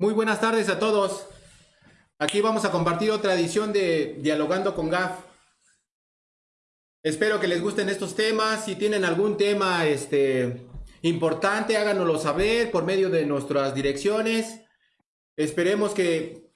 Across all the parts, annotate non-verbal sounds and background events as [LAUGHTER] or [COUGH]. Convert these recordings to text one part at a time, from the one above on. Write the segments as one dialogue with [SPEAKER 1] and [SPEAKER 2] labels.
[SPEAKER 1] Muy buenas tardes a todos. Aquí vamos a compartir otra edición de Dialogando con GAF. Espero que les gusten estos temas. Si tienen algún tema este, importante, háganoslo saber por medio de nuestras direcciones. Esperemos que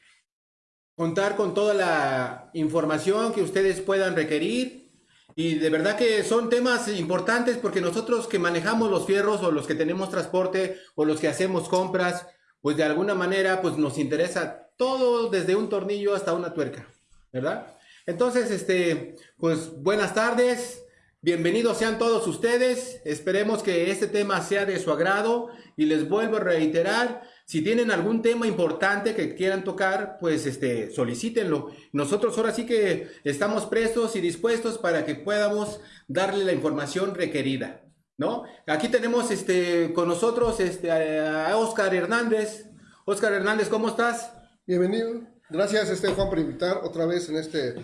[SPEAKER 1] contar con toda la información que ustedes puedan requerir. Y de verdad que son temas importantes porque nosotros que manejamos los fierros o los que tenemos transporte o los que hacemos compras, pues de alguna manera pues nos interesa todo desde un tornillo hasta una tuerca, ¿verdad? Entonces, este, pues buenas tardes, bienvenidos sean todos ustedes, esperemos que este tema sea de su agrado y les vuelvo a reiterar, si tienen algún tema importante que quieran tocar, pues este, solicítenlo. Nosotros ahora sí que estamos prestos y dispuestos para que podamos darle la información requerida. ¿No? Aquí tenemos este, con nosotros este, a Oscar Hernández. Oscar Hernández, ¿cómo estás?
[SPEAKER 2] Bienvenido. Gracias, este, Juan, por invitar otra vez en este,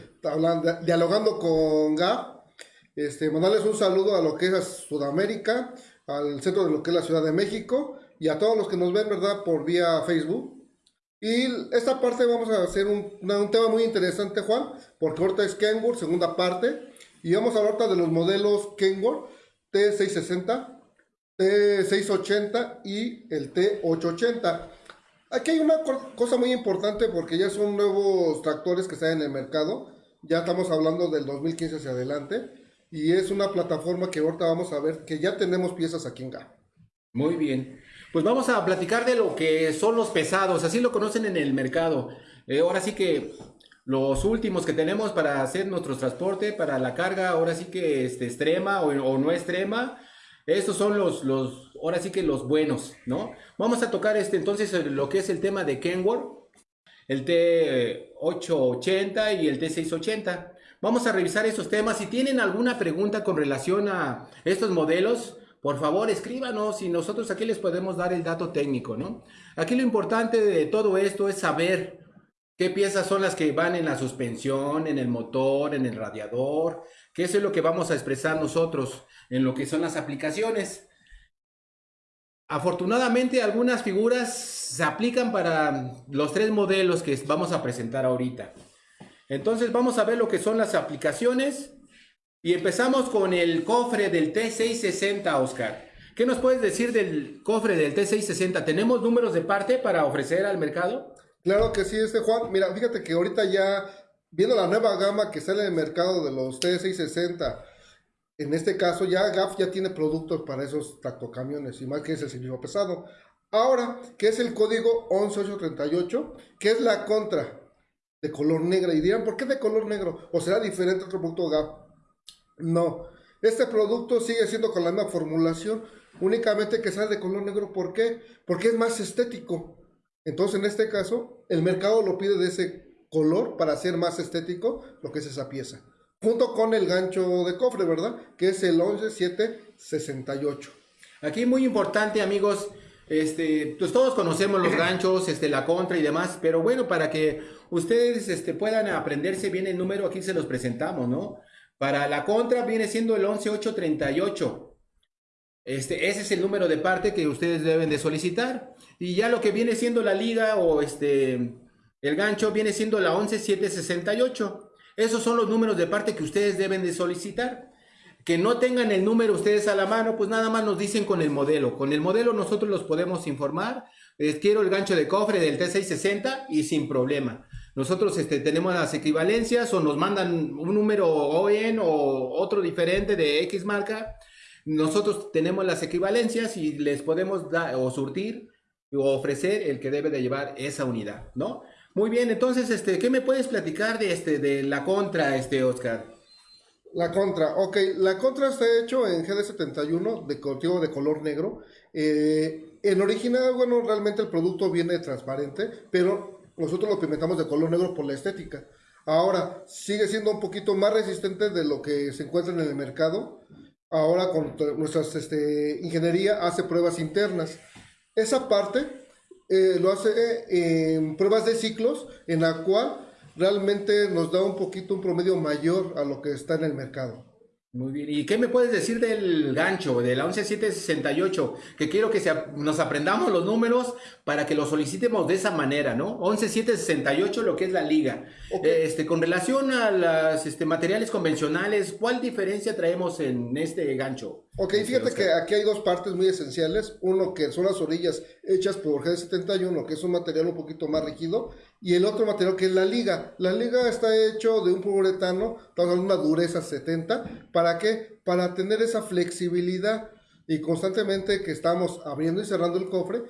[SPEAKER 2] dialogando con GAP. Este, mandarles un saludo a lo que es Sudamérica, al centro de lo que es la Ciudad de México y a todos los que nos ven, ¿verdad?, por vía Facebook. Y esta parte vamos a hacer un, tema muy interesante, Juan, porque ahorita es Kenworth, segunda parte, y vamos a hablar de los modelos Kenworth T660, T680 y el T880. Aquí hay una cosa muy importante porque ya son nuevos tractores que están en el mercado. Ya estamos hablando del 2015 hacia adelante. Y es una plataforma que ahorita vamos a ver que ya tenemos piezas aquí en GA.
[SPEAKER 1] Muy bien. Pues vamos a platicar de lo que son los pesados. Así lo conocen en el mercado. Eh, ahora sí que los últimos que tenemos para hacer nuestro transporte, para la carga, ahora sí que este, extrema o, no extrema, estos son los, los, ahora sí que los buenos, ¿no? Vamos a tocar este entonces lo que es el tema de Kenworth, el T880 y el T680. Vamos a revisar esos temas. Si tienen alguna pregunta con relación a estos modelos, por favor escríbanos y nosotros aquí les podemos dar el dato técnico, ¿no? Aquí lo importante de todo esto es saber ¿Qué piezas son las que van en la suspensión, en el motor, en el radiador? ¿Qué es lo que vamos a expresar nosotros en lo que son las aplicaciones? Afortunadamente algunas figuras se aplican para los tres modelos que vamos a presentar ahorita. Entonces vamos a ver lo que son las aplicaciones y empezamos con el cofre del T660, Oscar. ¿Qué nos puedes decir del cofre del T660? ¿Tenemos números de parte para ofrecer al mercado?
[SPEAKER 2] Claro que sí, este Juan. Mira, fíjate que ahorita ya, viendo la nueva gama que sale en el mercado de los T660, en este caso ya GAF ya tiene productos para esos tractocamiones, y más que es el servicio pesado. Ahora, ¿qué es el código 11838? ¿Qué es la contra de color negro? Y dirán, ¿por qué de color negro? ¿O será diferente otro producto GAF? No. Este producto sigue siendo con la misma formulación, únicamente que sale de color negro. ¿Por qué? Porque es más estético. Entonces, en este caso, el mercado lo pide de ese color para hacer más estético lo que es esa pieza. Junto con el gancho de cofre, ¿verdad? Que es el 11768.
[SPEAKER 1] Aquí muy importante, amigos, este, pues todos conocemos los [CLEARS THROAT] ganchos, este, la contra y demás, pero bueno, para que ustedes este, puedan aprenderse bien el número, aquí se los presentamos, ¿no? Para la contra viene siendo el 11838. Este, ese es el número de parte que ustedes deben de solicitar. Y ya lo que viene siendo la liga o este, el gancho viene siendo la 11768. Esos son los números de parte que ustedes deben de solicitar. Que no tengan el número ustedes a la mano, pues nada más nos dicen con el modelo. Con el modelo nosotros los podemos informar. Les quiero el gancho de cofre del T660 y sin problema. Nosotros este, tenemos las equivalencias o nos mandan un número OEN o otro diferente de X marca nosotros tenemos las equivalencias y les podemos dar o surtir o ofrecer el que debe de llevar esa unidad, ¿no? Muy bien, entonces, este, ¿qué me puedes platicar de este, de la contra, este, Oscar?
[SPEAKER 2] La contra, ok, la contra está hecho en GD71 de de color negro. Eh, en original, bueno, realmente el producto viene transparente, pero nosotros lo pimentamos de color negro por la estética. Ahora, sigue siendo un poquito más resistente de lo que se encuentra en el mercado ahora con nuestra este, ingeniería hace pruebas internas. Esa parte eh, lo hace eh, en pruebas de ciclos, en la cual realmente nos da un poquito un promedio mayor a lo que está en el mercado.
[SPEAKER 1] Muy bien. ¿Y qué me puedes decir del gancho, de la 11768? Que quiero que se, nos aprendamos los números para que lo solicitemos de esa manera, ¿no? 11768, lo que es la liga. Este, con relación a los este, materiales convencionales, ¿cuál diferencia traemos en este gancho?
[SPEAKER 2] Ok, fíjate que aquí hay dos partes muy esenciales. Uno que son las orillas hechas por G71, que es un material un poquito más rígido, y el otro material que es la liga. La liga está hecho de un poliuretano, con una dureza 70. ¿Para qué? Para tener esa flexibilidad y constantemente que estamos abriendo y cerrando el cofre,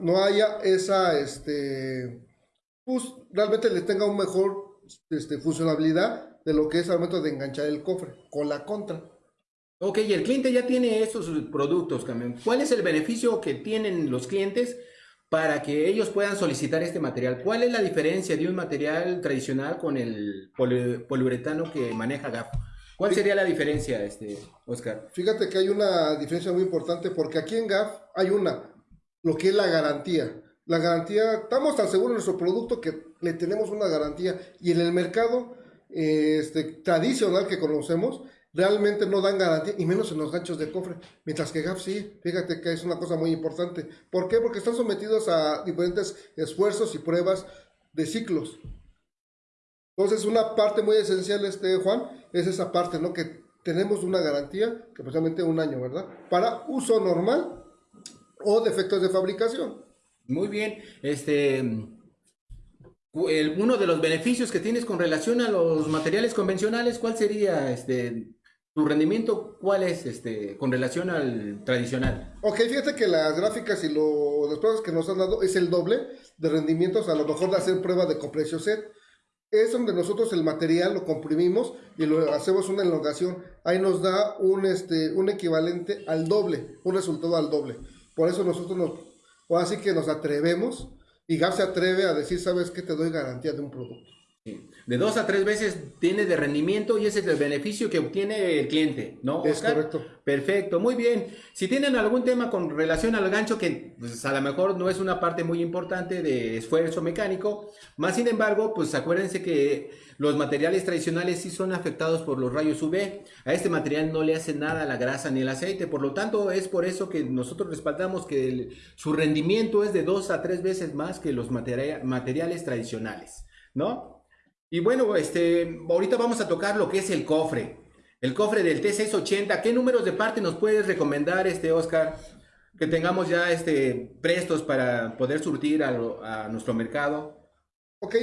[SPEAKER 2] no haya esa, este, pues realmente le tenga un mejor este, funcionalidad de lo que es al momento de enganchar el cofre con la contra.
[SPEAKER 1] Ok, y el cliente ya tiene estos productos, también. ¿Cuál es el beneficio que tienen los clientes para que ellos puedan solicitar este material. ¿Cuál es la diferencia de un material tradicional con el poliuretano que maneja GAF? ¿Cuál sería la diferencia, este, Oscar?
[SPEAKER 2] Fíjate que hay una diferencia muy importante porque aquí en GAF hay una, lo que es la garantía. La garantía, estamos tan seguros de nuestro producto que le tenemos una garantía y en el mercado este, tradicional que conocemos, realmente no dan garantía, y menos en los ganchos de cofre, mientras que GAF sí, fíjate que es una cosa muy importante. ¿Por qué? Porque están sometidos a diferentes esfuerzos y pruebas de ciclos. Entonces, una parte muy esencial, este Juan, es esa parte, ¿no? Que tenemos una garantía, que precisamente un año, ¿verdad? Para uso normal o defectos de fabricación.
[SPEAKER 1] Muy bien, este... uno de los beneficios que tienes con relación a los materiales convencionales, ¿cuál sería este ¿Tu rendimiento cuál es este, con relación al tradicional?
[SPEAKER 2] Ok, fíjate que las gráficas y lo, las pruebas que nos han dado es el doble de rendimientos, a lo mejor de hacer prueba de compresión set. Es donde nosotros el material lo comprimimos y lo hacemos una elongación. Ahí nos da un, este, un equivalente al doble, un resultado al doble. Por eso nosotros nos, así que nos atrevemos y GAP se atreve a decir, ¿sabes qué? Te doy garantía de un producto.
[SPEAKER 1] De dos a tres veces tiene de rendimiento y ese es el beneficio que obtiene el cliente, ¿no?
[SPEAKER 2] Es correcto.
[SPEAKER 1] Perfecto, muy bien. Si tienen algún tema con relación al gancho, que pues, a lo mejor no es una parte muy importante de esfuerzo mecánico, más sin embargo, pues acuérdense que los materiales tradicionales sí son afectados por los rayos UV. A este material no le hace nada la grasa ni el aceite, por lo tanto es por eso que nosotros respaldamos que su rendimiento es de dos a tres veces más que los materiales tradicionales, ¿no? Y bueno, este, ahorita vamos a tocar lo que es el cofre. El cofre del T680. ¿Qué números de parte nos puedes recomendar, este Oscar? Que tengamos ya este, prestos para poder surtir a, nuestro mercado.
[SPEAKER 2] Ok,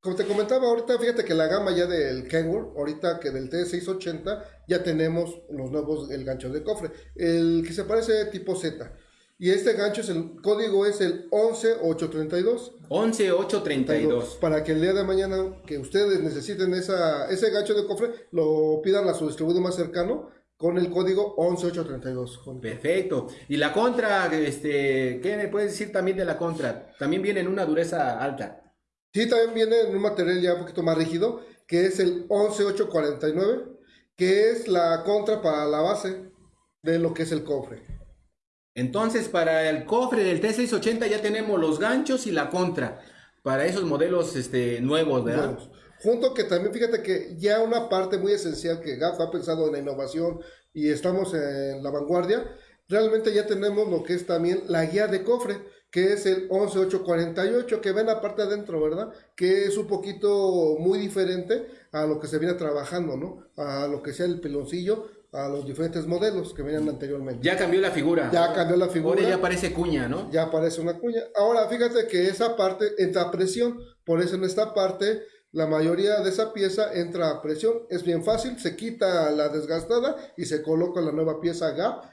[SPEAKER 2] como te comentaba ahorita, fíjate que la gama ya del Kenworth, ahorita que del T680, ya tenemos los nuevos, el gancho de cofre. El que se parece tipo Z. Y este gancho es el código es el 11832.
[SPEAKER 1] 11832.
[SPEAKER 2] Para que el día de mañana que ustedes necesiten esa, ese gancho de cofre, lo pidan a su distribuidor más cercano con el código 11832.
[SPEAKER 1] Perfecto. Y la contra, este, ¿qué me puedes decir también de la contra? También viene en una dureza alta.
[SPEAKER 2] Sí, también viene en un material ya un poquito más rígido, que es el 11849, que es la contra para la base de lo que es el cofre.
[SPEAKER 1] Entonces, para el cofre del T680 ya tenemos los ganchos y la contra, para esos modelos este, nuevos, ¿verdad?
[SPEAKER 2] Junto que también, fíjate que ya una parte muy esencial que GAF ha pensado en la innovación y estamos en la vanguardia, realmente ya tenemos lo que es también la guía de cofre, que es el 11848, que ven la parte adentro, ¿verdad? Que es un poquito muy diferente a lo que se viene trabajando, ¿no? A lo que sea el peloncillo, a los diferentes modelos que venían anteriormente.
[SPEAKER 1] Ya cambió la figura.
[SPEAKER 2] Ya cambió la figura.
[SPEAKER 1] Ahora ya parece cuña, ¿no?
[SPEAKER 2] Ya parece una cuña. Ahora, fíjate que esa parte entra a presión. Por eso en esta parte, la mayoría de esa pieza entra a presión. Es bien fácil, se quita la desgastada y se coloca la nueva pieza GAP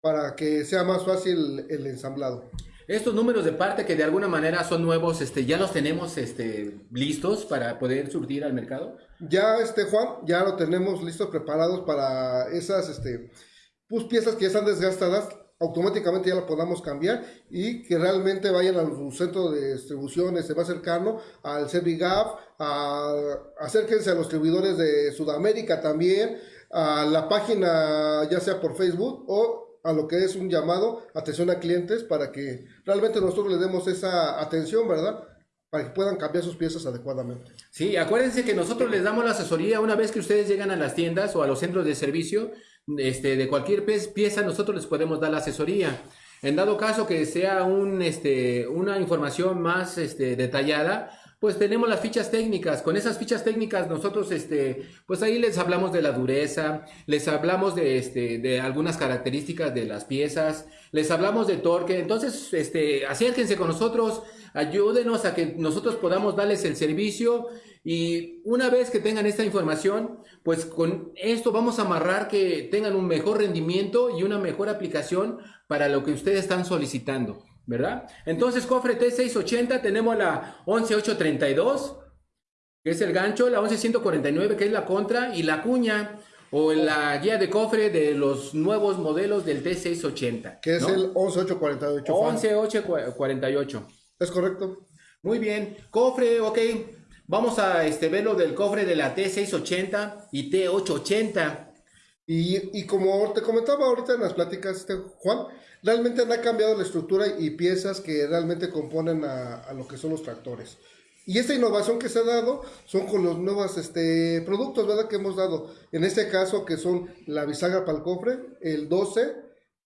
[SPEAKER 2] para que sea más fácil el ensamblado.
[SPEAKER 1] Estos números de parte que de alguna manera son nuevos, este, ¿ya los tenemos este, listos para poder surtir al mercado?
[SPEAKER 2] Ya, este, Juan, ya lo tenemos listos, preparados para esas este, pues, piezas que ya están desgastadas, automáticamente ya las podamos cambiar y que realmente vayan al centro de distribución este más cercano, al Servigap, a, acérquense a los distribuidores de Sudamérica también, a la página ya sea por Facebook o a lo que es un llamado, atención a clientes, para que realmente nosotros le demos esa atención, ¿verdad? para que puedan cambiar sus piezas adecuadamente.
[SPEAKER 1] Sí, acuérdense que nosotros les damos la asesoría una vez que ustedes llegan a las tiendas o a los centros de servicio, este, de cualquier pieza, nosotros les podemos dar la asesoría. En dado caso que sea un, este, una información más este, detallada, pues tenemos las fichas técnicas. Con esas fichas técnicas nosotros, este, pues ahí les hablamos de la dureza, les hablamos de, este, de algunas características de las piezas, les hablamos de torque. Entonces, este, acérquense con nosotros, ayúdenos a que nosotros podamos darles el servicio y una vez que tengan esta información, pues con esto vamos a amarrar que tengan un mejor rendimiento y una mejor aplicación para lo que ustedes están solicitando. ¿Verdad? Entonces, cofre T680, tenemos la 11832, que es el gancho, la 11149, que es la contra, y la cuña, o la guía de cofre de los nuevos modelos del T680.
[SPEAKER 2] Que es el 11848.
[SPEAKER 1] 11848.
[SPEAKER 2] Es correcto.
[SPEAKER 1] Muy bien. Cofre, ok. Vamos a este, ver lo del cofre de la T680 y T880.
[SPEAKER 2] Y, y como te comentaba ahorita en las pláticas, este, Juan, realmente han cambiado la estructura y piezas que realmente componen a, lo que son los tractores. Y esta innovación que se ha dado son con los nuevos este, productos, ¿verdad? Que hemos dado. En este caso, que son la bisagra para el cofre, el 12,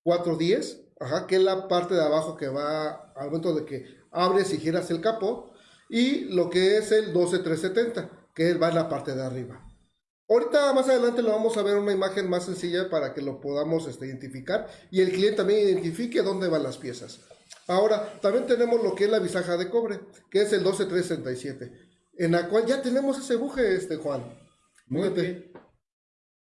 [SPEAKER 2] 410, ajá, que es la parte de abajo que va al momento de que abres y giras el capó, y lo que es el 12370, que va en la parte de arriba. Ahorita más adelante lo vamos a ver una imagen más sencilla para que lo podamos este, identificar y el cliente también identifique dónde van las piezas. Ahora, también tenemos lo que es la bisaja de cobre, que es el 12367, en la cual ya tenemos ese buje, este Juan.
[SPEAKER 1] Muy bien.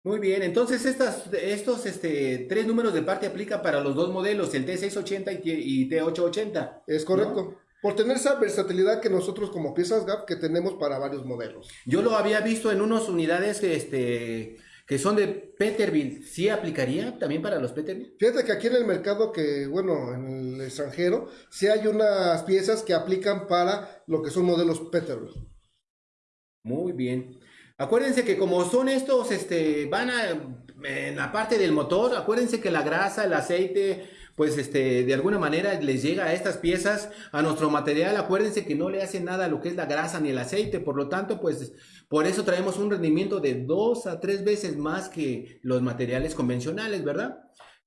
[SPEAKER 1] Muy bien, entonces estas, estos este, tres números de parte aplican para los dos modelos, el T680 y, T880.
[SPEAKER 2] Es correcto por tener esa versatilidad que nosotros como piezas GAP que tenemos para varios modelos.
[SPEAKER 1] Yo lo había visto en unas unidades que, este, que son de Peterbilt. ¿Sí aplicaría también para los Peterbilt?
[SPEAKER 2] Fíjate que aquí en el mercado que, bueno, en el extranjero, sí hay unas piezas que aplican para lo que son modelos Peterbilt.
[SPEAKER 1] Muy bien. Acuérdense que como son estos, este, van a, en la parte del motor, acuérdense que la grasa, el aceite, pues este, de alguna manera les llega a estas piezas, a nuestro material, acuérdense que no le hace nada lo que es la grasa ni el aceite, por lo tanto, pues por eso traemos un rendimiento de dos a tres veces más que los materiales convencionales, ¿verdad?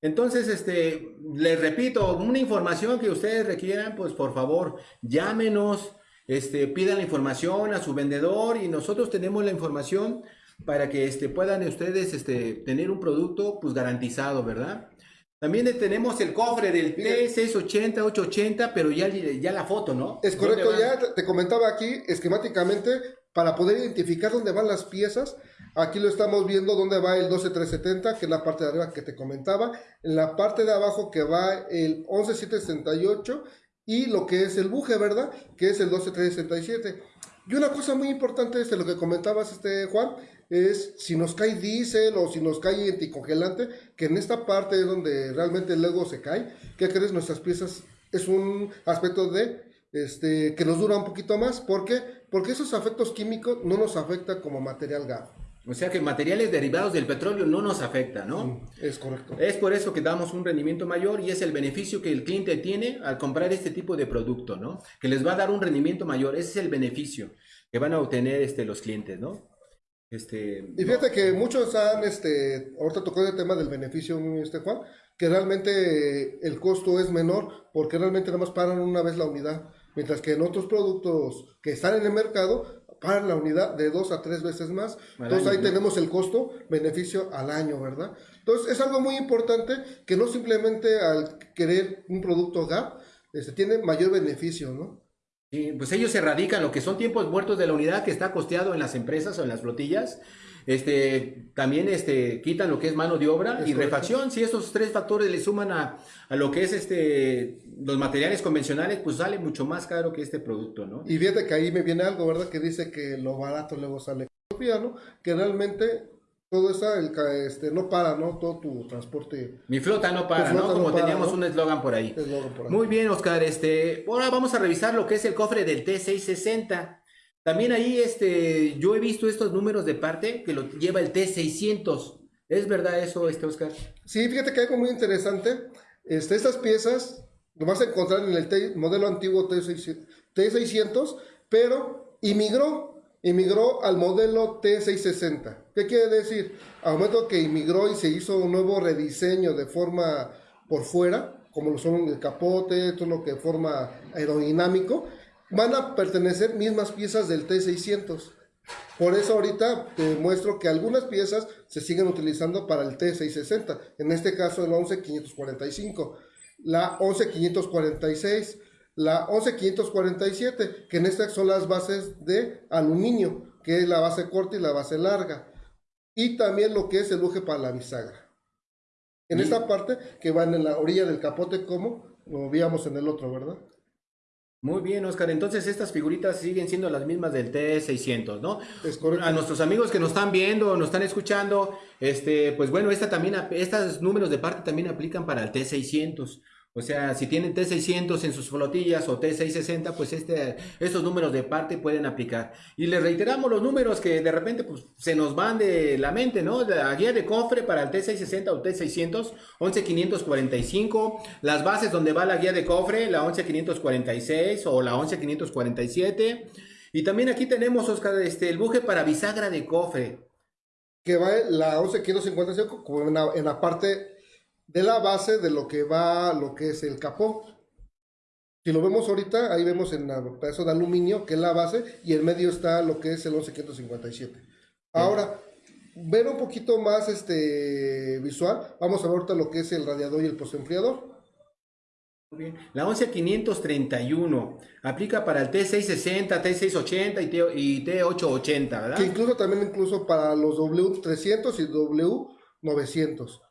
[SPEAKER 1] Entonces, este, les repito, una información que ustedes requieran, pues por favor, llámenos, este, pidan la información a su vendedor y nosotros tenemos la información para que este, puedan ustedes este, tener un producto pues garantizado, ¿verdad? También tenemos el cofre del T680, 880, pero ya, ya la foto, ¿no?
[SPEAKER 2] Es correcto, ya te comentaba aquí esquemáticamente para poder identificar dónde van las piezas. Aquí lo estamos viendo dónde va el 12370, que es la parte de arriba que te comentaba. En la parte de abajo que va el 11768 y lo que es el buje, ¿verdad? Que es el 12367. Y una cosa muy importante es lo que comentabas, este Juan, es si nos cae diésel o si nos cae anticongelante, que en esta parte es donde realmente el Lego se cae, ¿qué crees? Nuestras piezas es un aspecto de este, que nos dura un poquito más. ¿Por qué? Porque esos efectos químicos no nos afectan como material gas.
[SPEAKER 1] O sea que materiales derivados del petróleo no nos afectan, ¿no? Mm,
[SPEAKER 2] es correcto.
[SPEAKER 1] Es por eso que damos un rendimiento mayor y es el beneficio que el cliente tiene al comprar este tipo de producto, ¿no? Que les va a dar un rendimiento mayor. Ese es el beneficio que van a obtener este, los clientes, ¿no?
[SPEAKER 2] Este, y fíjate que muchos han, este, ahorita tocó el tema del beneficio, este Juan, que realmente el costo es menor porque realmente nada más paran una vez la unidad, mientras que en otros productos que están en el mercado paran la unidad de dos a tres veces más. Entonces ahí tenemos el costo, beneficio al año, ¿verdad? Entonces es algo muy importante que no simplemente al querer un producto GAP, este, tiene mayor beneficio, ¿no?
[SPEAKER 1] Pues ellos se radican lo que son tiempos muertos de la unidad que está costeado en las empresas o en las flotillas. Este, también este, quitan lo que es mano de obra y refacción. Si esos tres factores le suman a, lo que es este, los materiales convencionales, pues sale mucho más caro que este producto, ¿no?
[SPEAKER 2] Y fíjate que ahí me viene algo, ¿verdad? Que dice que lo barato luego sale ¿no? Que realmente todo eso el, este, no para, ¿no? Todo tu transporte.
[SPEAKER 1] Mi flota no para, ¿no? Como teníamos un eslogan por, ahí. Muy bien, Oscar. Este, ahora vamos a revisar lo que es el cofre del T660. También ahí, este, yo he visto estos números de parte que lo lleva el T600. ¿Es verdad eso, este, Oscar?
[SPEAKER 2] Sí, fíjate que hay algo muy interesante. Este, estas piezas lo vas a encontrar en el modelo antiguo T600, pero inmigró, inmigró al modelo T660. ¿Qué quiere decir? Al momento que inmigró y se hizo un nuevo rediseño de forma por fuera, como lo son el capote, todo lo que forma aerodinámico, van a pertenecer mismas piezas del T600. Por eso ahorita te muestro que algunas piezas se siguen utilizando para el T660, en este caso el 11545, la 11546, la 11547, que en estas son las bases de aluminio, que es la base corta y la base larga, y también lo que es el buje para la bisagra. En esta parte que van en la orilla del capote como lo veíamos en el otro, ¿verdad?
[SPEAKER 1] Muy bien, Oscar. Entonces estas figuritas siguen siendo las mismas del T600, ¿no?
[SPEAKER 2] Es correcto.
[SPEAKER 1] A nuestros amigos que nos están viendo, nos están escuchando, este, pues bueno, esta también, estos números de parte también aplican para el T600. O sea, si tienen T600 en sus flotillas o T660, pues este, estos números de parte pueden aplicar. Y les reiteramos los números que de repente pues, se nos van de la mente, ¿no? La guía de cofre para el T660 o T600, 11545. Las bases donde va la guía de cofre, la 11546 o la 11547. Y también aquí tenemos, Oscar, este, el buje para bisagra de cofre.
[SPEAKER 2] Que va la 11555 como en la, en la parte de la base de lo que va, lo que es el capó. Si lo vemos ahorita, ahí vemos en el pedazo de aluminio, que es la base, y en medio está lo que es el 11557. Ahora, ver un poquito más este visual, vamos a ver ahorita lo que es el radiador y el postenfriador.
[SPEAKER 1] Muy bien. La 11531 aplica para el T660, T680 y, T, y T880, ¿verdad?
[SPEAKER 2] Que incluso también incluso para los W300 y W900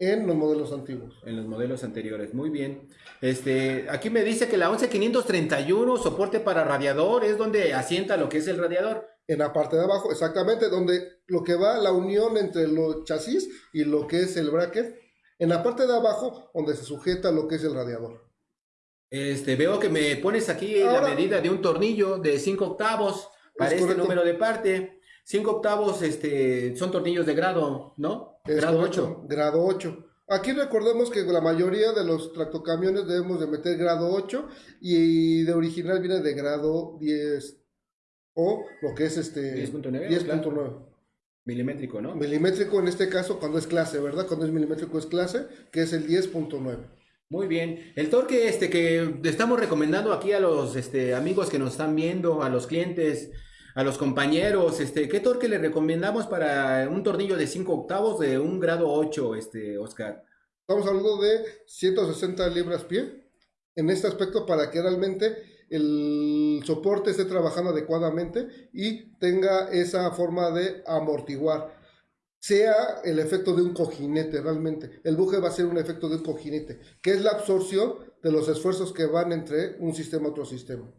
[SPEAKER 2] en los modelos antiguos.
[SPEAKER 1] En los modelos anteriores, muy bien. Este, aquí me dice que la 11531 soporte para radiador es donde asienta lo que es el radiador.
[SPEAKER 2] En la parte de abajo, exactamente, donde lo que va la unión entre los chasis y lo que es el bracket. En la parte de abajo, donde se sujeta lo que es el radiador.
[SPEAKER 1] Este, veo que me pones aquí la medida de un tornillo de 5 octavos para este número de parte. 5 octavos este, son tornillos de grado, ¿no?
[SPEAKER 2] Grado 8. Grado 8. Aquí recordemos que la mayoría de los tractocamiones debemos de meter grado 8 y de original viene de grado 10 o lo que es este 10.9.
[SPEAKER 1] Milimétrico, ¿no?
[SPEAKER 2] Milimétrico en este caso cuando es clase, ¿verdad? Cuando es milimétrico es clase, que es el 10.9.
[SPEAKER 1] Muy bien. El torque este que estamos recomendando aquí a los este, amigos que nos están viendo, a los clientes, a los compañeros, este, ¿qué torque le recomendamos para un tornillo de 5 octavos de un grado 8, este, Oscar?
[SPEAKER 2] Estamos hablando de 160 libras pie en este aspecto para que realmente el soporte esté trabajando adecuadamente y tenga esa forma de amortiguar. Sea el efecto de un cojinete realmente. El buje va a ser un efecto de un cojinete, que es la absorción de los esfuerzos que van entre un sistema a otro sistema.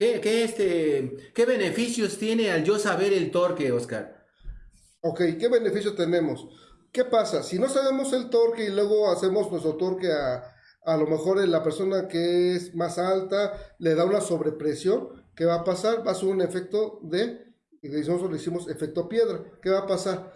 [SPEAKER 1] ¿Qué, este, ¿Qué beneficios tiene al yo saber el torque, Oscar?
[SPEAKER 2] Ok, ¿qué beneficio tenemos? ¿Qué pasa? Si no sabemos el torque y luego hacemos nuestro torque a, a lo mejor la persona que es más alta le da una sobrepresión, ¿qué va a pasar? Va a ser un efecto de, nosotros le hicimos efecto piedra. ¿Qué va a pasar?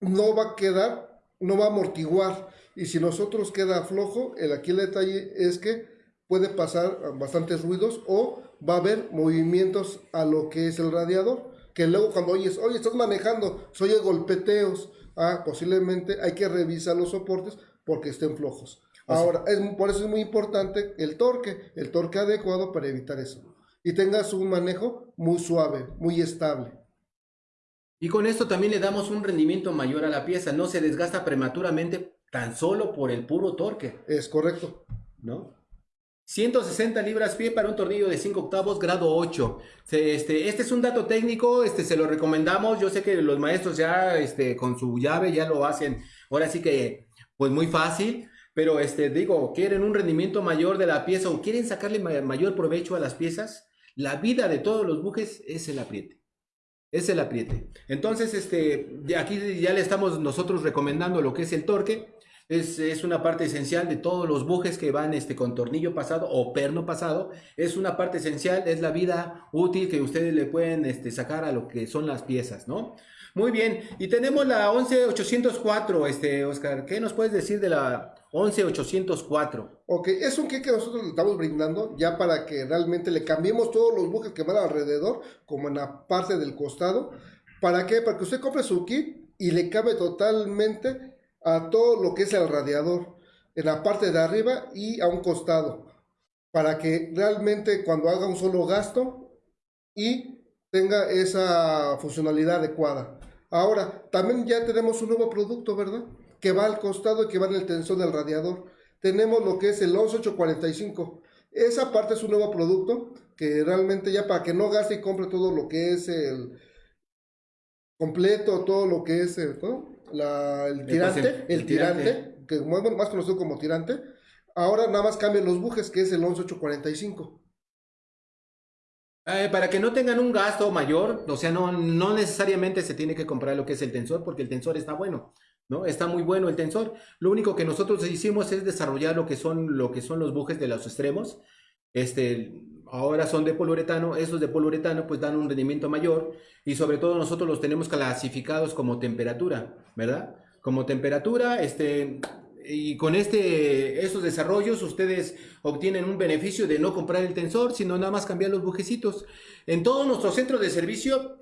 [SPEAKER 2] No va a quedar, no va a amortiguar. Y si nosotros queda flojo, el aquí el detalle es que puede pasar bastantes ruidos o va a haber movimientos a lo que es el radiador, que luego cuando oyes, oye, estás manejando, se oye golpeteos, ah, posiblemente hay que revisar los soportes porque estén flojos. Ahora, es, por eso es muy importante el torque, el torque adecuado para evitar eso. Y tengas un manejo muy suave, muy estable.
[SPEAKER 1] Y con esto también le damos un rendimiento mayor a la pieza, no se desgasta prematuramente tan solo por el puro torque.
[SPEAKER 2] Es correcto.
[SPEAKER 1] ¿No? 160 libras pie para un tornillo de 5 octavos, grado 8. Este, este es un dato técnico, este, se lo recomendamos. Yo sé que los maestros ya este, con su llave ya lo hacen. Ahora sí que, pues muy fácil. Pero este, digo, quieren un rendimiento mayor de la pieza o quieren sacarle mayor provecho a las piezas. La vida de todos los bujes es el apriete. Es el apriete. Entonces, este, aquí ya le estamos nosotros recomendando lo que es el torque. Es, es, una parte esencial de todos los bujes que van este, con tornillo pasado o perno pasado. Es una parte esencial, es la vida útil que ustedes le pueden este, sacar a lo que son las piezas, ¿no? Muy bien, y tenemos la 11804, este, Oscar. ¿Qué nos puedes decir de la 11804?
[SPEAKER 2] Ok, es un kit que nosotros le estamos brindando ya para que realmente le cambiemos todos los bujes que van alrededor, como en la parte del costado. ¿Para qué? Para que usted compre su kit y le cabe totalmente a todo lo que es el radiador, en la parte de arriba y a un costado, para que realmente cuando haga un solo gasto y tenga esa funcionalidad adecuada. Ahora, también ya tenemos un nuevo producto, ¿verdad? Que va al costado y que va en el tensor del radiador. Tenemos lo que es el 11845. Esa parte es un nuevo producto que realmente ya para que no gaste y compre todo lo que es el completo, todo lo que es el, el tirante, el, tirante, que es más conocido como tirante. Ahora nada más cambian los bujes, que es el 11845.
[SPEAKER 1] Eh, para que no tengan un gasto mayor, o sea, no, no necesariamente se tiene que comprar lo que es el tensor, porque el tensor está bueno, ¿no? Está muy bueno el tensor. Lo único que nosotros hicimos es desarrollar lo que son, lo que son los bujes de los extremos. Este, ahora son de poliuretano, esos de poliuretano pues dan un rendimiento mayor y sobre todo nosotros los tenemos clasificados como temperatura, ¿verdad? Como temperatura, este, y con este, estos desarrollos ustedes obtienen un beneficio de no comprar el tensor, sino nada más cambiar los bujecitos. En todo nuestro centro de servicio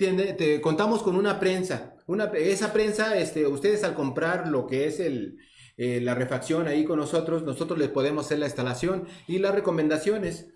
[SPEAKER 1] contamos con una prensa. Una, esa prensa, este, ustedes al comprar lo que es el, eh, la refacción ahí con nosotros, nosotros les podemos hacer la instalación y las recomendaciones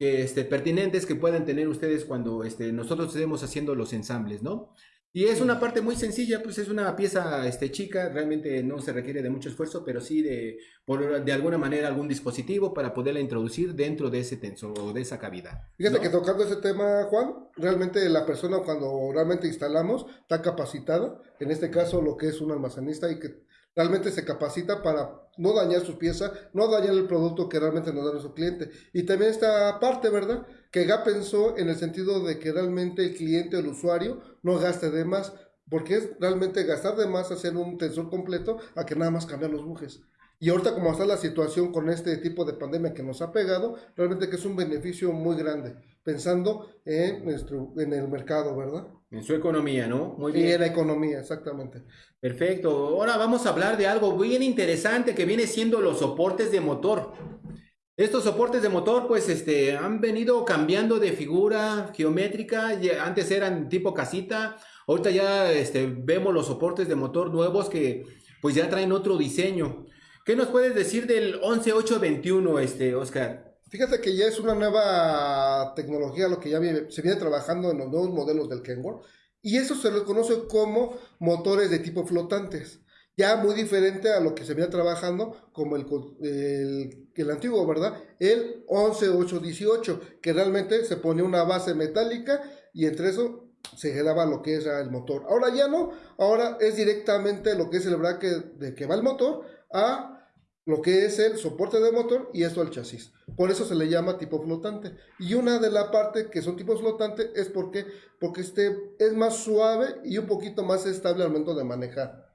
[SPEAKER 1] este, pertinentes que puedan tener ustedes cuando este, nosotros estemos haciendo los ensambles, ¿no? Y es una parte muy sencilla, pues es una pieza este, chica, realmente no se requiere de mucho esfuerzo, pero sí de, por, de alguna manera algún dispositivo para poderla introducir dentro de ese tensor o de esa cavidad.
[SPEAKER 2] Fíjate que tocando ese tema, Juan, realmente la persona cuando realmente instalamos está capacitada, en este caso lo que es un almacenista y que realmente se capacita para no dañar su pieza, no dañar el producto que realmente nos da nuestro cliente. Y también esta parte, ¿verdad? Que GAP pensó en el sentido de que realmente el cliente o el usuario no gaste de más, porque es realmente gastar de más hacer un tensor completo a que nada más cambiar los bujes. Y ahorita como está la situación con este tipo de pandemia que nos ha pegado, realmente que es un beneficio muy grande, pensando en, nuestro, en el mercado, ¿verdad?
[SPEAKER 1] En su economía, ¿no?
[SPEAKER 2] Muy bien. Y en la economía, exactamente.
[SPEAKER 1] Perfecto. Ahora vamos a hablar de algo bien interesante que viene siendo los soportes de motor. Estos soportes de motor pues este, han venido cambiando de figura geométrica, antes eran tipo casita, ahorita ya este, vemos los soportes de motor nuevos que pues ya traen otro diseño. ¿Qué nos puedes decir del 11821, este, Oscar?
[SPEAKER 2] Fíjate que ya es una nueva tecnología, lo que ya se viene trabajando en los nuevos modelos del Kenworth, y eso se le conoce como motores de tipo flotantes. Ya muy diferente a lo que se viene trabajando como el, el, antiguo, ¿verdad? El 11818, que realmente se pone una base metálica y entre eso se quedaba lo que era el motor. Ahora ya no, ahora es directamente lo que es el bracket de que va el motor a lo que es el soporte de motor y esto al chasis. Por eso se le llama tipo flotante. Y una de las partes que son tipos flotantes es porque, porque este es más suave y un poquito más estable al momento de manejar.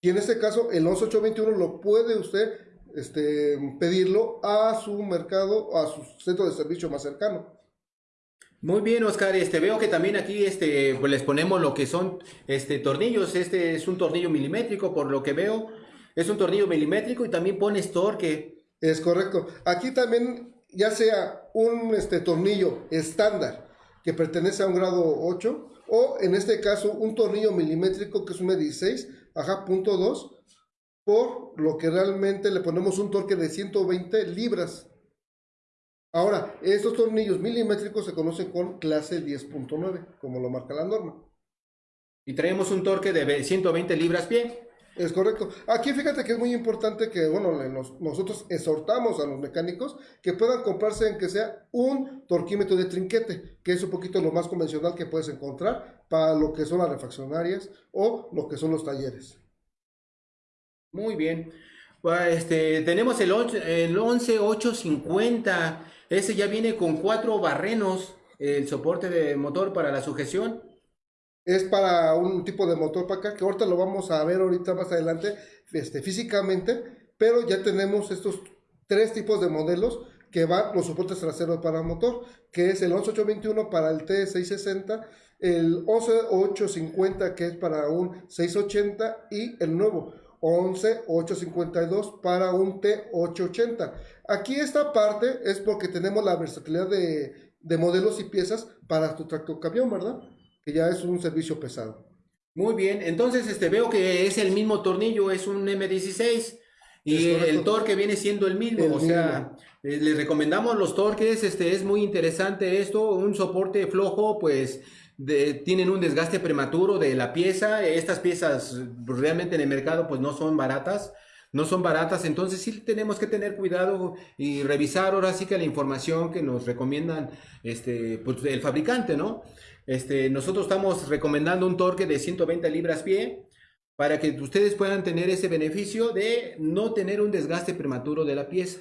[SPEAKER 2] Y en este caso el 11821 lo puede usted este, pedirlo a su mercado, a su centro de servicio más cercano.
[SPEAKER 1] Muy bien, Oscar. Este, veo que también aquí este, pues les ponemos lo que son este, tornillos. Este es un tornillo milimétrico, por lo que veo. Es un tornillo milimétrico y también pones torque.
[SPEAKER 2] Es correcto. Aquí también, ya sea un este, tornillo estándar que pertenece a un grado 8, o en este caso un tornillo milimétrico que es un 16, ajá, punto 2, por lo que realmente le ponemos un torque de 120 libras. Ahora, estos tornillos milimétricos se conocen con clase 10.9, como lo marca la norma.
[SPEAKER 1] Y traemos un torque de 120 libras pie.
[SPEAKER 2] Es correcto. Aquí fíjate que es muy importante que, bueno, nosotros exhortamos a los mecánicos que puedan comprarse en que sea un torquímetro de trinquete, que es un poquito lo más convencional que puedes encontrar para lo que son las refaccionarias o lo que son los talleres.
[SPEAKER 1] Muy bien. Este, tenemos el, el 11850. Ese ya viene con cuatro barrenos, el soporte de motor para la sujeción.
[SPEAKER 2] Es para un tipo de motor para acá, que ahorita lo vamos a ver ahorita más adelante este, físicamente, pero ya tenemos estos tres tipos de modelos que van los soportes traseros para motor, que es el 11821 para el T660, el 11850 que es para un 680 y el nuevo 11852 para un T880. Aquí esta parte es porque tenemos la versatilidad de, de modelos y piezas para tu tractor camión, ¿verdad? Que ya es un servicio pesado.
[SPEAKER 1] Muy bien, entonces este veo que es el mismo tornillo, es un M16 y el torque viene siendo el mismo, o sea, eh, les recomendamos los torques, este es muy interesante esto, un soporte flojo, pues tienen un desgaste prematuro de la pieza, estas piezas realmente en el mercado pues no son baratas, no son baratas, entonces sí tenemos que tener cuidado y revisar ahora sí que la información que nos recomiendan este, pues, el fabricante, ¿no? Este, nosotros estamos recomendando un torque de 120 libras pie, para que ustedes puedan tener ese beneficio de no tener un desgaste prematuro de la pieza.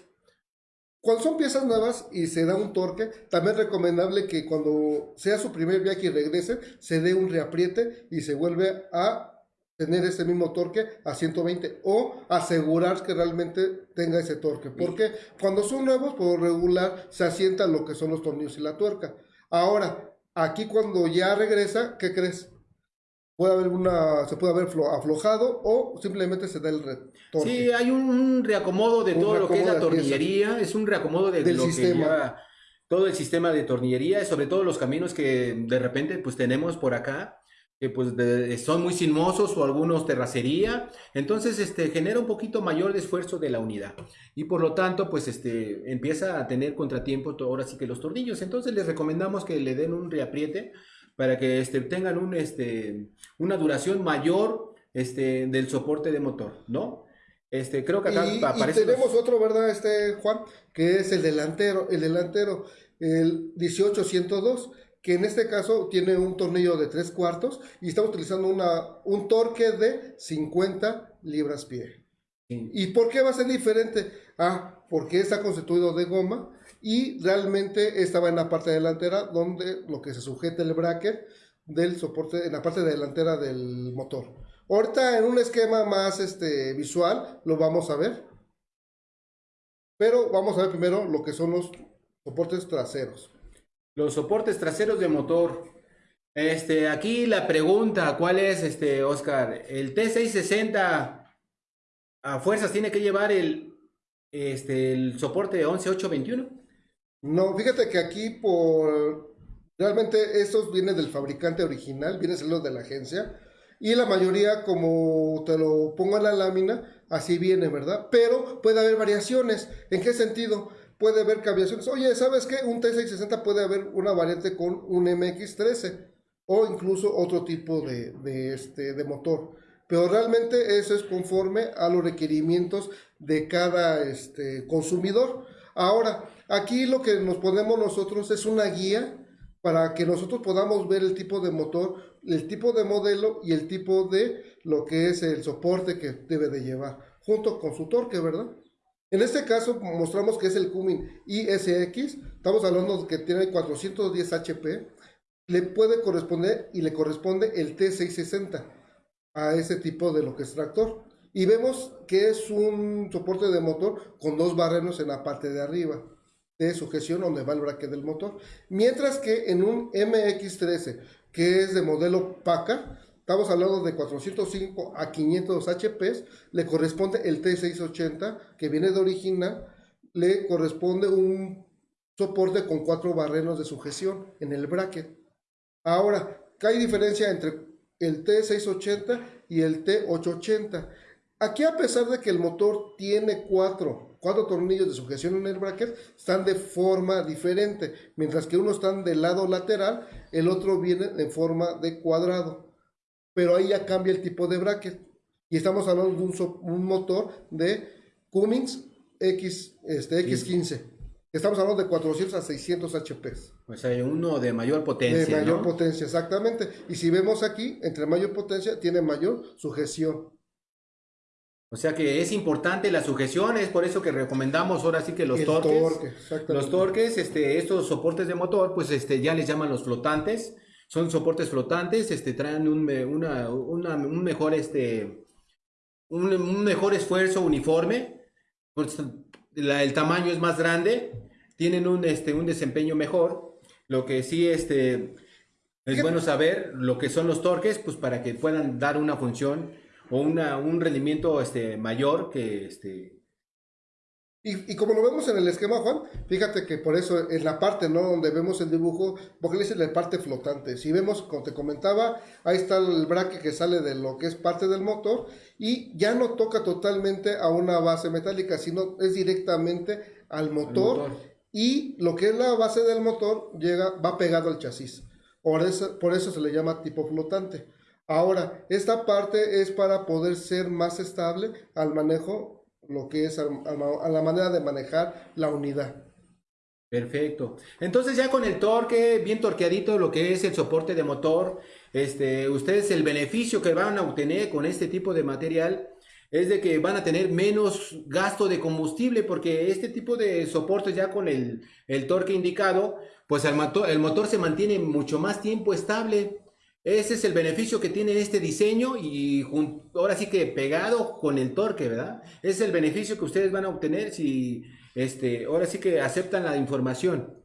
[SPEAKER 2] Cuando son piezas nuevas y se da un torque, también es recomendable que cuando sea su primer viaje y regrese, se dé un reapriete y se vuelve a tener ese mismo torque a 120 o asegurar que realmente tenga ese torque. Porque cuando son nuevos, por regular, se asientan lo que son los tornillos y la tuerca. Ahora, aquí cuando ya regresa, ¿qué crees? puede haber una, se puede haber aflojado o simplemente se da el retorno.
[SPEAKER 1] Sí, hay un, reacomodo de todo lo que es la tornillería, es un reacomodo de
[SPEAKER 2] del sistema.
[SPEAKER 1] todo el sistema de tornillería, sobre todo los caminos que de repente pues tenemos por acá, que pues son muy sinuosos o algunos terracería, entonces este genera un poquito mayor de esfuerzo de la unidad y por lo tanto pues este empieza a tener contratiempo ahora sí que los tornillos, entonces les recomendamos que le den un reapriete para que este, tengan un, este, una duración mayor este, del soporte de motor, ¿no? Este, creo que acá
[SPEAKER 2] y, aparece. Y tenemos otro, ¿verdad, este, Juan? Que es el delantero, el delantero, el 18102, que en este caso tiene un tornillo de 3 cuartos y estamos utilizando una, un torque de 50 libras pie. ¿Y por qué va a ser diferente? Ah, porque está constituido de goma y realmente estaba en la parte delantera donde lo que se sujeta el bracket del soporte en la parte delantera del motor. Ahorita en un esquema más este, visual lo vamos a ver. Pero vamos a ver primero lo que son los soportes traseros.
[SPEAKER 1] Los soportes traseros de motor. Este, aquí la pregunta, ¿cuál es, este, Oscar? ¿El T660 a fuerzas tiene que llevar el, este, el soporte 11821?
[SPEAKER 2] No, fíjate que aquí por... Realmente estos vienen del fabricante original, vienen los de la agencia. Y la mayoría, como te lo pongo en la lámina, así viene, ¿verdad? Pero puede haber variaciones. ¿En qué sentido? Puede haber variaciones. Oye, ¿sabes qué? Un T660 puede haber una variante con un MX13 o incluso otro tipo de, de, este, de motor pero realmente eso es conforme a los requerimientos de cada este, consumidor. Ahora, aquí lo que nos ponemos nosotros es una guía para que nosotros podamos ver el tipo de motor, el tipo de modelo y el tipo de lo que es el soporte que debe de llevar, junto con su torque, ¿verdad? En este caso mostramos que es el Cummins ISX, estamos hablando que tiene 410 HP, le puede corresponder y le corresponde el T660 a ese tipo de lo que es tractor. Y vemos que es un soporte de motor con dos barrenos en la parte de arriba de sujeción donde va el braque del motor. Mientras que en un MX13, que es de modelo PACA, estamos hablando de 405 a 500 HP, le corresponde el T680, que viene de original, le corresponde un soporte con cuatro barrenos de sujeción en el bracket. Ahora, ¿qué hay diferencia entre el T680 y el T880. Aquí a pesar de que el motor tiene cuatro, cuatro tornillos de sujeción en el bracket, están de forma diferente. Mientras que uno está del lado lateral, el otro viene en forma de cuadrado. Pero ahí ya cambia el tipo de bracket. Y estamos hablando de un, un motor de Cummins X, este, X15. Estamos hablando de 400 a 600 HP.
[SPEAKER 1] O sea, uno de mayor potencia.
[SPEAKER 2] De mayor potencia, exactamente. Y si vemos aquí, entre mayor potencia, tiene mayor sujeción.
[SPEAKER 1] O sea que es importante la sujeción, es por eso que recomendamos ahora sí que los torques. los torques, este, estos soportes de motor, pues este, ya les llaman los flotantes. Son soportes flotantes, este, traen un, una, una, un mejor, este, un, mejor esfuerzo uniforme, pues, el tamaño es más grande, tienen un, este, un desempeño mejor, lo que sí, este, es bueno saber lo que son los torques, pues para que puedan dar una función o una, un rendimiento este, mayor que, este,
[SPEAKER 2] y, y, como lo vemos en el esquema, Juan, fíjate que por eso en la parte, ¿no? Donde vemos el dibujo, porque le dice la parte flotante. Si vemos, como te comentaba, ahí está el braque que sale de lo que es parte del motor y ya no toca totalmente a una base metálica, sino es directamente al motor, motor. y lo que es la base del motor llega, va pegado al chasis. Por eso, por eso se le llama tipo flotante. Ahora, esta parte es para poder ser más estable al manejo lo que es a, la manera de manejar la unidad.
[SPEAKER 1] Perfecto. Entonces ya con el torque, bien torqueadito, lo que es el soporte de motor, este, ustedes el beneficio que van a obtener con este tipo de material es de que van a tener menos gasto de combustible porque este tipo de soportes ya con el, el torque indicado, pues el motor, el motor se mantiene mucho más tiempo estable. Ese es el beneficio que tiene este diseño y ahora sí que pegado con el torque, ¿verdad? Ese es el beneficio que ustedes van a obtener si este, ahora sí que aceptan la información.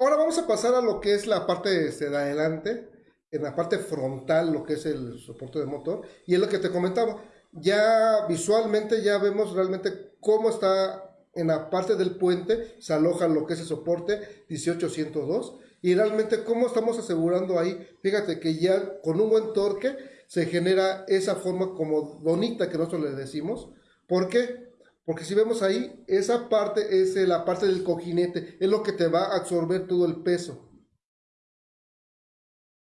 [SPEAKER 2] Ahora vamos a pasar a lo que es la parte este, de adelante, en la parte frontal, lo que es el soporte de motor, y es lo que te comentaba. Ya visualmente ya vemos realmente cómo está en la parte del puente, se aloja lo que es el soporte 1802 y realmente, ¿cómo estamos asegurando ahí? Fíjate que ya con un buen torque se genera esa forma como bonita que nosotros le decimos. ¿Por qué? Porque si vemos ahí, esa parte es la parte del cojinete, es lo que te va a absorber todo el peso.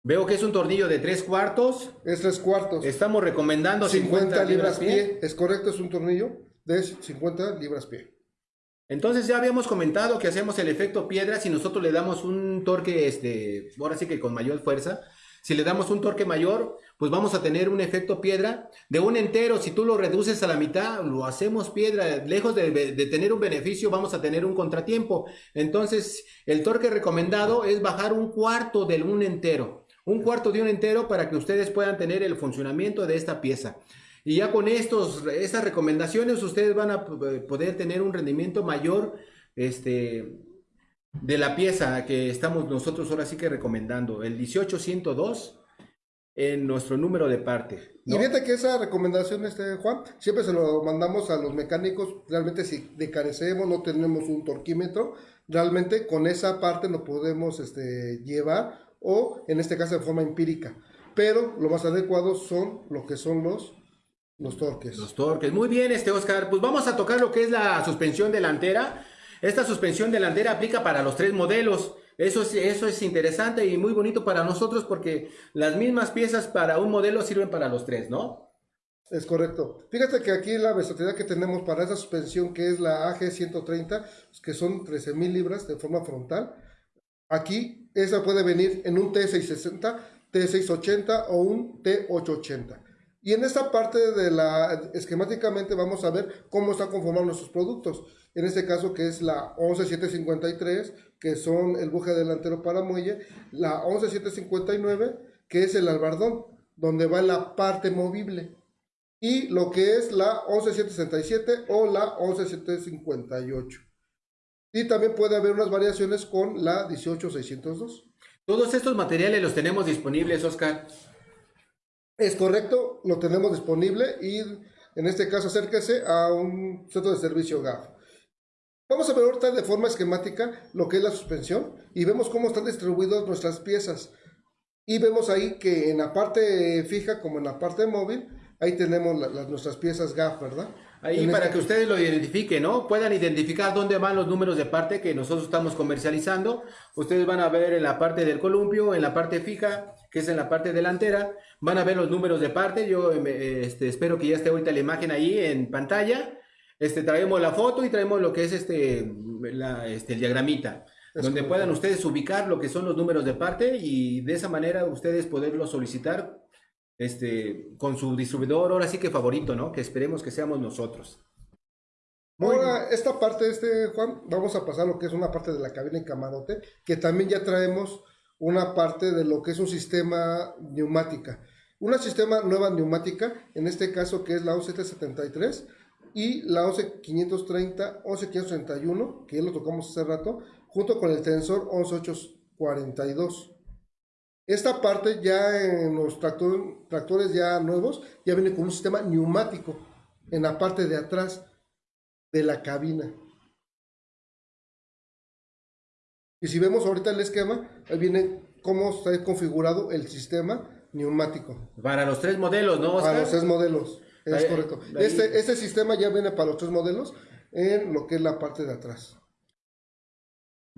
[SPEAKER 1] Veo que es un tornillo de tres cuartos.
[SPEAKER 2] Es tres cuartos.
[SPEAKER 1] Estamos recomendando
[SPEAKER 2] 50, 50 libras, pie. pie. Es correcto, es un tornillo de 50 libras pie.
[SPEAKER 1] Entonces ya habíamos comentado que hacemos el efecto piedra si nosotros le damos un torque, este, ahora sí que con mayor fuerza. Si le damos un torque mayor, pues vamos a tener un efecto piedra de un entero. Si tú lo reduces a la mitad, lo hacemos piedra. Lejos de, de, tener un beneficio, vamos a tener un contratiempo. Entonces, el torque recomendado es bajar un cuarto de un entero. Un cuarto de un entero para que ustedes puedan tener el funcionamiento de esta pieza. Y ya con estos, estas recomendaciones ustedes van a poder tener un rendimiento mayor este, de la pieza que estamos nosotros ahora sí que recomendando, el 18102 en nuestro número de parte.
[SPEAKER 2] Y fíjate que esa recomendación, este, Juan, siempre se lo mandamos a los mecánicos, realmente si decarecemos, no tenemos un torquímetro, realmente con esa parte lo podemos este, llevar o en este caso de forma empírica. Pero lo más adecuado son lo que son los los torques.
[SPEAKER 1] Los torques. Muy bien, este Oscar. Pues vamos a tocar lo que es la suspensión delantera. Esta suspensión delantera aplica para los tres modelos. Eso es, eso es interesante y muy bonito para nosotros porque las mismas piezas para un modelo sirven para los tres, ¿no?
[SPEAKER 2] Es correcto. Fíjate que aquí la versatilidad que tenemos para esa suspensión que es la AG130, que son 13.000 libras de forma frontal. Aquí esa puede venir en un T660, T680 o un T880. Y en esta parte de la, esquemáticamente vamos a ver cómo están conformados nuestros productos. En este caso que es la 11753, que son el buje delantero para muelle, la 11759, que es el albardón, donde va la parte movible. Y lo que es la 11767 o la 11758. Y también puede haber unas variaciones con la 18602.
[SPEAKER 1] Todos estos materiales los tenemos disponibles, Oscar.
[SPEAKER 2] Es correcto, lo tenemos disponible y en este caso acérquese a un centro de servicio GAF. Vamos a ver ahorita de forma esquemática lo que es la suspensión y vemos cómo están distribuidas nuestras piezas. Y vemos ahí que en la parte fija como en la parte móvil, ahí tenemos nuestras piezas GAF, ¿verdad?
[SPEAKER 1] Ahí para
[SPEAKER 2] este...
[SPEAKER 1] que ustedes lo identifiquen, ¿no? Puedan identificar dónde van los números de parte que nosotros estamos comercializando. Ustedes van a ver en la parte del columpio, en la parte fija, que es en la parte delantera. Van a ver los números de parte. Yo este, espero que ya esté ahorita la imagen ahí en pantalla. Este, traemos la foto y traemos lo que es este, la, este el diagramita. Es donde puedan ustedes ubicar lo que son los números de parte y de esa manera ustedes poderlo solicitar este, con su distribuidor, ahora sí que favorito, ¿no? Que esperemos que seamos nosotros.
[SPEAKER 2] Ahora, esta parte, este, Juan, vamos a pasar a lo que es una parte de la cabina y camarote, que también ya traemos una parte de lo que es un sistema neumática. Una sistema nueva neumática, en este caso que es la 11773 y la 11530, 11531, que ya lo tocamos hace rato, junto con el tensor 11842. Esta parte ya en los tractores ya nuevos ya viene con un sistema neumático en la parte de atrás de la cabina. Y si vemos ahorita el esquema, ahí viene cómo está configurado el sistema neumático.
[SPEAKER 1] Para los tres modelos, ¿no?
[SPEAKER 2] Para los tres modelos, es correcto. Este, este sistema ya viene para los tres modelos en lo que es la parte de atrás.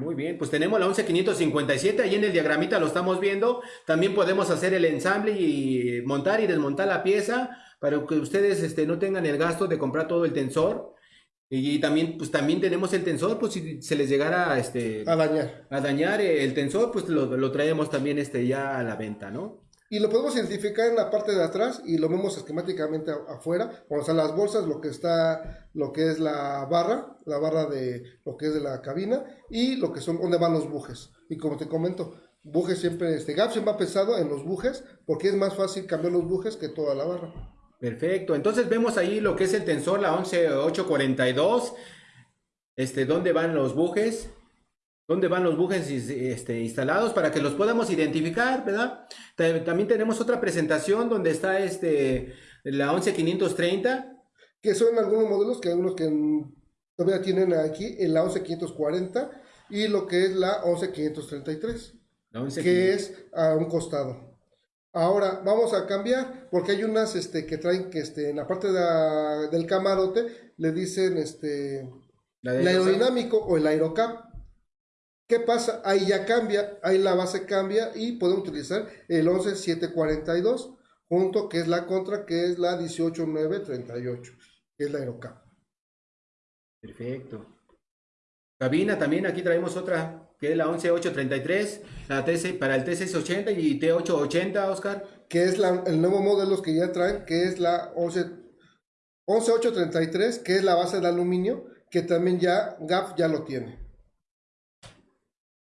[SPEAKER 1] Muy bien, pues tenemos la 11557, ahí en el diagramita lo estamos viendo. También podemos hacer el ensamble y montar y desmontar la pieza para que ustedes este, no tengan el gasto de comprar todo el tensor. Y, también, pues también tenemos el tensor, pues si se les llegara este,
[SPEAKER 2] a dañar,
[SPEAKER 1] a dañar el tensor, pues lo, lo traemos también este, ya a la venta, ¿no?
[SPEAKER 2] Y lo podemos identificar en la parte de atrás y lo vemos esquemáticamente afuera, cuando están las bolsas, lo que está, lo que es la barra, la barra de lo que es de la cabina y lo que son, donde van los bujes. Y como te comento, bujes siempre, este gap siempre va pesado en los bujes porque es más fácil cambiar los bujes que toda la barra.
[SPEAKER 1] Perfecto, entonces vemos ahí lo que es el tensor, la 11842, este, dónde van los bujes, dónde van los bujes este, instalados para que los podamos identificar, ¿verdad? También tenemos otra presentación donde está este, la 11530.
[SPEAKER 2] Que son algunos modelos que algunos que todavía tienen aquí en la 11540 y lo que es la 11533, que es a un costado. Ahora vamos a cambiar porque hay unas este, que traen que este, en la parte del camarote le dicen este, el aerodinámico o el aerocap. ¿Qué pasa? Ahí ya cambia, ahí la base cambia y podemos utilizar el 11742 junto que es la contra que es la 18938, que es la Aerocap.
[SPEAKER 1] Perfecto. Cabina también, aquí traemos otra, que es la 11833, la TC, para el T680 y T880, Oscar.
[SPEAKER 2] Que es el nuevo modelo que ya traen, que es la 11, 11833, que es la base de aluminio, que también ya GAP ya lo tiene.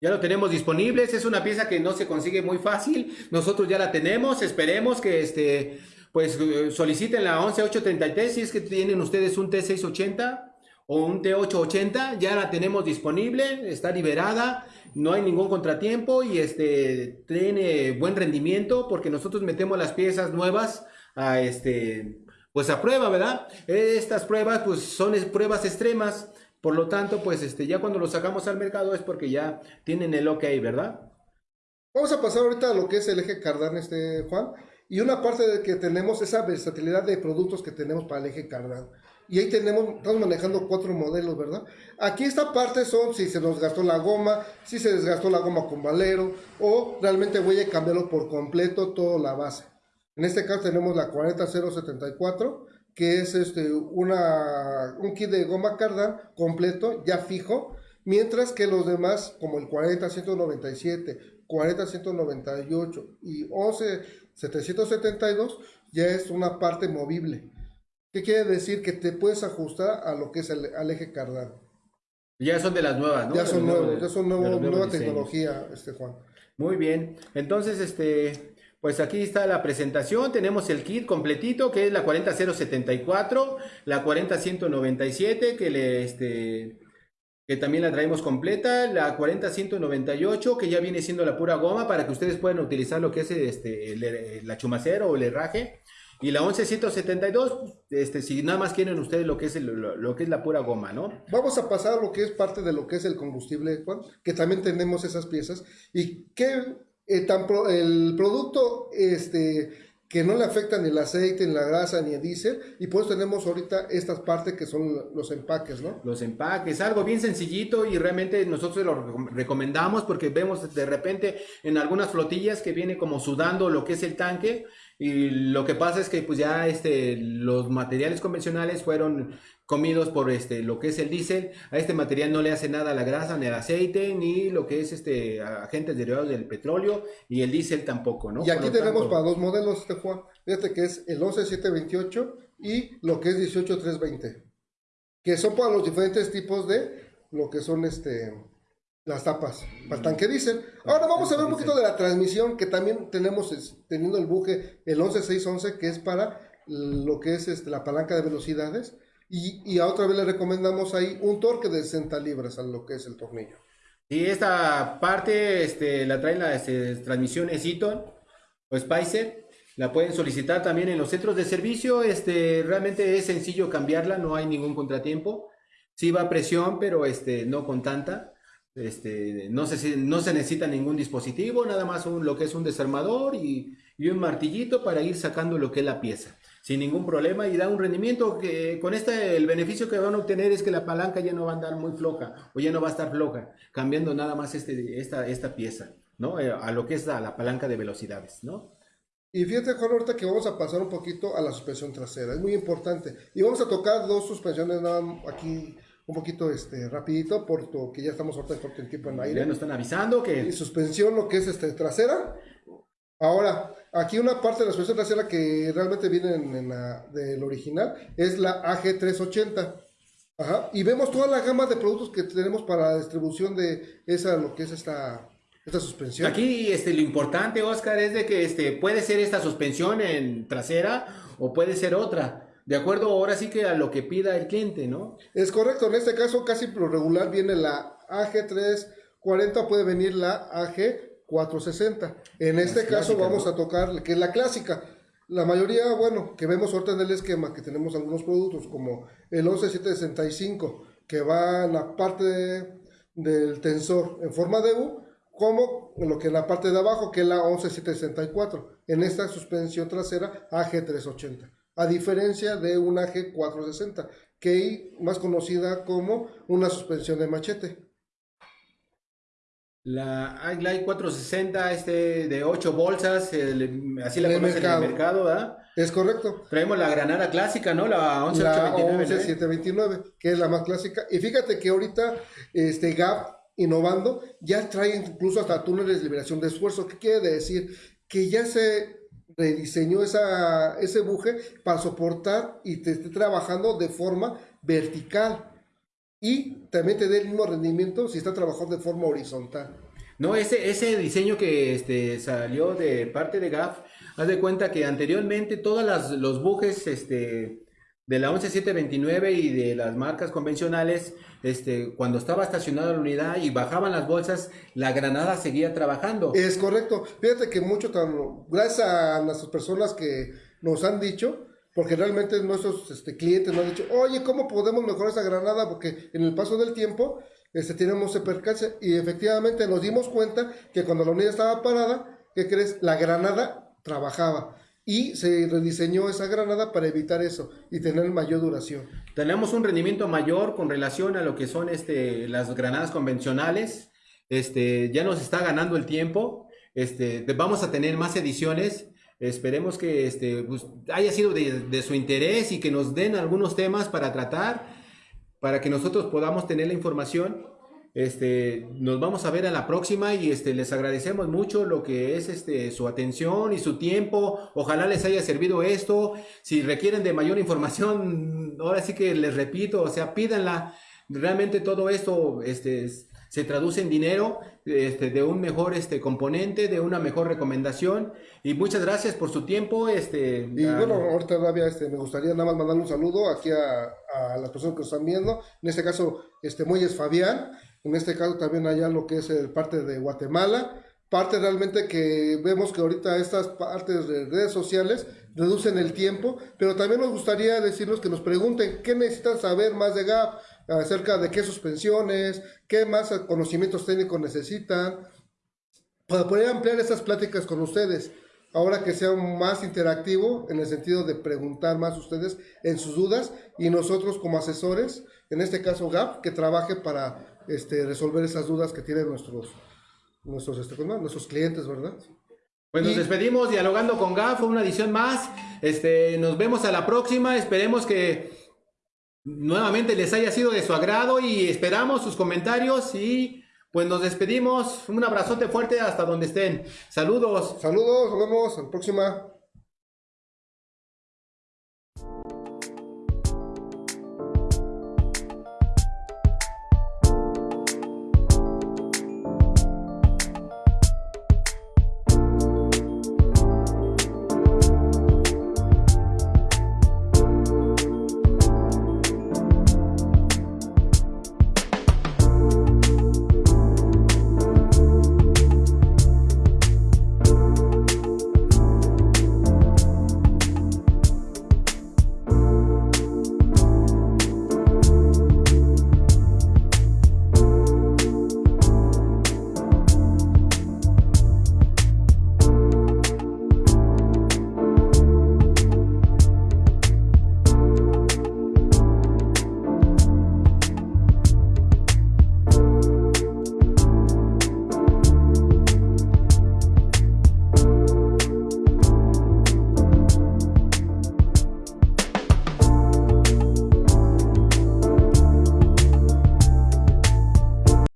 [SPEAKER 1] Ya lo tenemos disponible, es una pieza que no se consigue muy fácil, nosotros ya la tenemos, esperemos que este, pues eh, soliciten la 11833 si es que tienen ustedes un T680 o un T880, ya la tenemos disponible, está liberada, no hay ningún contratiempo y este tiene buen rendimiento porque nosotros metemos las piezas nuevas a este pues a prueba, ¿verdad? Estas pruebas pues son pruebas extremas por lo tanto, pues este, ya cuando lo sacamos al mercado es porque ya tienen el ok, ¿verdad?
[SPEAKER 2] Vamos a pasar ahorita a lo que es el eje Cardán, este, Juan. Y una parte de que tenemos esa versatilidad de productos que tenemos para el eje Cardán. Y ahí tenemos, estamos manejando cuatro modelos, ¿verdad? Aquí esta parte son si se nos gastó la goma, si se desgastó la goma con valero, o realmente voy a cambiarlo por completo toda la base. En este caso tenemos la 40074 que es este, una, un kit de goma cardan completo, ya fijo, mientras que los demás, como el 40-197, 40-198 y 11-772, ya es una parte movible. ¿Qué quiere decir? Que te puedes ajustar a lo que es el al eje cardán.
[SPEAKER 1] Ya son de las nuevas, ¿no?
[SPEAKER 2] Ya son nuevos, ya son nueva tecnología, este Juan.
[SPEAKER 1] Muy bien. Entonces, este, pues aquí está la presentación, tenemos el kit completito que es la 40074, la 40197 que le este que también la traemos completa, la 40198 que ya viene siendo la pura goma para que ustedes puedan utilizar lo que es este la chumacero o el herraje y la 11172 este si nada más quieren ustedes lo que es la pura goma, ¿no?
[SPEAKER 2] Vamos a pasar a lo que es parte de lo que es el combustible, que también tenemos esas piezas y qué eh, el producto este, que no le afecta ni el aceite, ni la grasa, ni el diésel, y pues tenemos ahorita estas partes que son los empaques, ¿no?
[SPEAKER 1] Los empaques, algo bien sencillito y realmente nosotros lo recomendamos porque vemos de repente en algunas flotillas que viene como sudando lo que es el tanque, y lo que pasa es que pues ya este, los materiales convencionales fueron comidos por este, lo que es el diésel. A este material no le hace nada la grasa, ni el aceite, ni lo que es este, agentes derivados del petróleo, y el diésel tampoco, ¿no?
[SPEAKER 2] Y aquí tenemos para dos modelos, este Juan. Fíjate que es el 11728 y lo que es 18320. Que son para los diferentes tipos de lo que son este las tapas para el tanque diésel. Ahora vamos a ver un poquito de la transmisión que también tenemos teniendo el buje el 11611 que es para lo que es este, la palanca de velocidades y, y a otra vez le recomendamos ahí un torque de 60 libras a lo que es el tornillo.
[SPEAKER 1] Y esta parte este, la traen las este, transmisiones Eaton o Spicer. La pueden solicitar también en los centros de servicio. Este, realmente es sencillo cambiarla, no hay ningún contratiempo. Sí va a presión, pero este, no con tanta. Este, no, se, no se necesita ningún dispositivo, nada más un, lo que es un desarmador y, y, un martillito para ir sacando lo que es la pieza, sin ningún problema y da un rendimiento que con este el beneficio que van a obtener es que la palanca ya no va a andar muy floja o ya no va a estar floja, cambiando nada más este, esta, esta pieza, ¿no? Eh, a lo que es la, la palanca de velocidades, ¿no?
[SPEAKER 2] Y fíjate, Juan, ahorita que vamos a pasar un poquito a la suspensión trasera, es muy importante. Y vamos a tocar dos suspensiones nada aquí un poquito este rapidito porque ya estamos ahorita corto el tiempo en aire.
[SPEAKER 1] Ya nos están avisando que
[SPEAKER 2] y suspensión lo que es este trasera. Ahora, aquí una parte de la suspensión trasera que realmente viene en, la, del original es la AG380. Ajá. Y vemos toda la gama de productos que tenemos para la distribución de esa lo que es esta esta suspensión.
[SPEAKER 1] Aquí este, lo importante, Oscar, es de que este, puede ser esta suspensión en trasera o puede ser otra. De acuerdo ahora sí que a lo que pida el cliente, ¿no?
[SPEAKER 2] Es correcto, en este caso casi lo regular viene la AG340, puede venir la AG460. En este caso vamos a tocar, que es la clásica. La mayoría, bueno, que vemos ahorita en el esquema, que tenemos algunos productos como el 11765, que va en la parte del tensor en forma de U, como lo que es la parte de abajo, que es la 11764, en esta suspensión trasera AG380 a diferencia de una G460, que es más conocida como una suspensión de machete.
[SPEAKER 1] La i 460 este de 8 bolsas, así la conocen en el mercado, ¿verdad?
[SPEAKER 2] Es correcto.
[SPEAKER 1] Traemos la granada clásica, ¿no? La 11729.
[SPEAKER 2] La que es la más clásica. Y fíjate que ahorita este Gap innovando ya trae incluso hasta túneles de liberación de esfuerzo. ¿Qué quiere decir? Que ya se rediseñó ese buje para soportar y te esté trabajando de forma vertical. Y también te dé el mismo rendimiento si está trabajando de forma horizontal.
[SPEAKER 1] No, ese, ese diseño que este, salió de parte de GAF, haz de cuenta que anteriormente todos los bujes este, de la 11729 y de las marcas convencionales, este, cuando estaba estacionada la unidad y bajaban las bolsas, la granada seguía trabajando.
[SPEAKER 2] Es correcto. Fíjate que mucho, gracias a las personas que nos han dicho, porque realmente nuestros este, clientes nos han dicho, oye, ¿cómo podemos mejorar esa granada? Porque en el paso del tiempo este, tenemos ese percance y efectivamente nos dimos cuenta que cuando la unidad estaba parada, ¿qué crees? La granada trabajaba y se rediseñó esa granada para evitar eso y tener mayor duración.
[SPEAKER 1] Tenemos un rendimiento mayor con relación a lo que son este, las granadas convencionales. Este, ya nos está ganando el tiempo. Este, vamos a tener más ediciones. Esperemos que este, pues, haya sido de, de su interés y que nos den algunos temas para tratar, para que nosotros podamos tener la información este, nos vamos a ver a la próxima y este, les agradecemos mucho lo que es este, su atención y su tiempo. Ojalá les haya servido esto. Si requieren de mayor información, [LAUGHS] ahora sí que les repito, o sea, pídanla. Realmente todo esto este, se traduce en dinero este, de un mejor este, componente, de una mejor recomendación. Y muchas gracias por su tiempo. Este,
[SPEAKER 2] y bueno, ahorita todavía este, me gustaría nada más mandarle un saludo aquí a, a las personas que nos están viendo. En este caso, este Muelles Fabián en este caso también allá lo que es el parte de Guatemala, parte realmente que vemos que ahorita estas partes de redes sociales reducen el tiempo, pero también nos gustaría decirles que nos pregunten qué necesitan saber más de GAP, acerca de qué suspensiones, qué más conocimientos técnicos necesitan, para poder ampliar estas pláticas con ustedes. Ahora que sea más interactivo en el sentido de preguntar más ustedes en sus dudas y nosotros como asesores, en este caso GAP, que trabaje para este, resolver esas dudas que tienen nuestros, nuestros, este, nuestros clientes, ¿verdad?
[SPEAKER 1] Pues nos despedimos dialogando con GAF, una edición más. Este, nos vemos a la próxima. Esperemos que nuevamente les haya sido de su agrado y esperamos sus comentarios y pues nos despedimos. Un abrazote fuerte hasta donde estén. Saludos.
[SPEAKER 2] Saludos, nos vemos en la próxima.